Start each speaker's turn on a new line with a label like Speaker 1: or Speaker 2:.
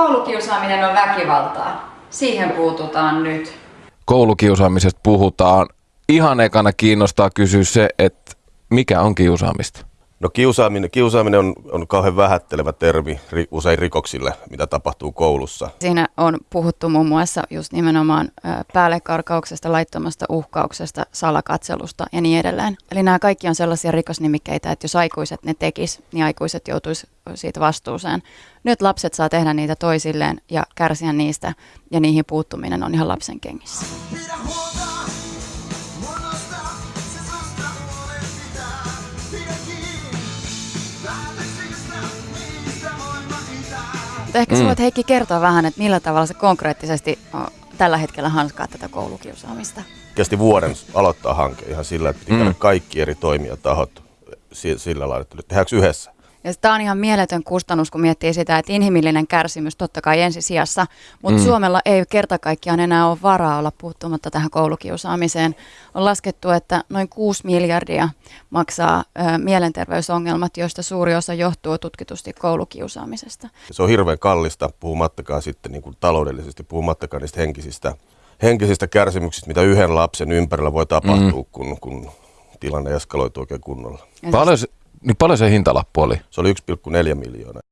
Speaker 1: Koulukiusaaminen on väkivaltaa. Siihen puututaan nyt.
Speaker 2: Koulukiusaamisesta puhutaan. Ihan ekana kiinnostaa kysyä se, että mikä on kiusaamista?
Speaker 3: No kiusaaminen, kiusaaminen on, on kauhean vähättelevä termi ri, usein rikoksille, mitä tapahtuu koulussa.
Speaker 4: Siinä on puhuttu muun muassa just nimenomaan päällekarkauksesta, laittomasta uhkauksesta, salakatselusta ja niin edelleen. Eli nämä kaikki on sellaisia rikosnimikkeitä, että jos aikuiset ne tekis, niin aikuiset joutuisi siitä vastuuseen. Nyt lapset saa tehdä niitä toisilleen ja kärsiä niistä ja niihin puuttuminen on ihan lapsen kengissä. Mutta ehkä mm. voit Heikki kertoa vähän, että millä tavalla se konkreettisesti tällä hetkellä hanskaa tätä koulukiusaamista.
Speaker 3: Kesti vuoden aloittaa hanke ihan sillä, että piti mm. kaikki eri toimijatahot sillä lailla, että tehdäänkö yhdessä.
Speaker 4: Ja tämä on ihan mieletön kustannus, kun miettii sitä, että inhimillinen kärsimys totta kai ensisijassa, mutta mm. Suomella ei kerta kaikkiaan enää ole varaa olla puuttumatta tähän koulukiusaamiseen. On laskettu, että noin 6 miljardia maksaa ö, mielenterveysongelmat, joista suuri osa johtuu tutkitusti koulukiusaamisesta.
Speaker 3: Se on hirveän kallista, puhumattakaan sitten niin kuin taloudellisesti, puhumattakaan niistä henkisistä, henkisistä kärsimyksistä, mitä yhden lapsen ympärillä voi tapahtua, mm. kun, kun tilanne eskaloituu oikein kunnolla.
Speaker 2: Paljon, niin paljon se hintalappu oli?
Speaker 3: Se oli 1,4 miljoonaa.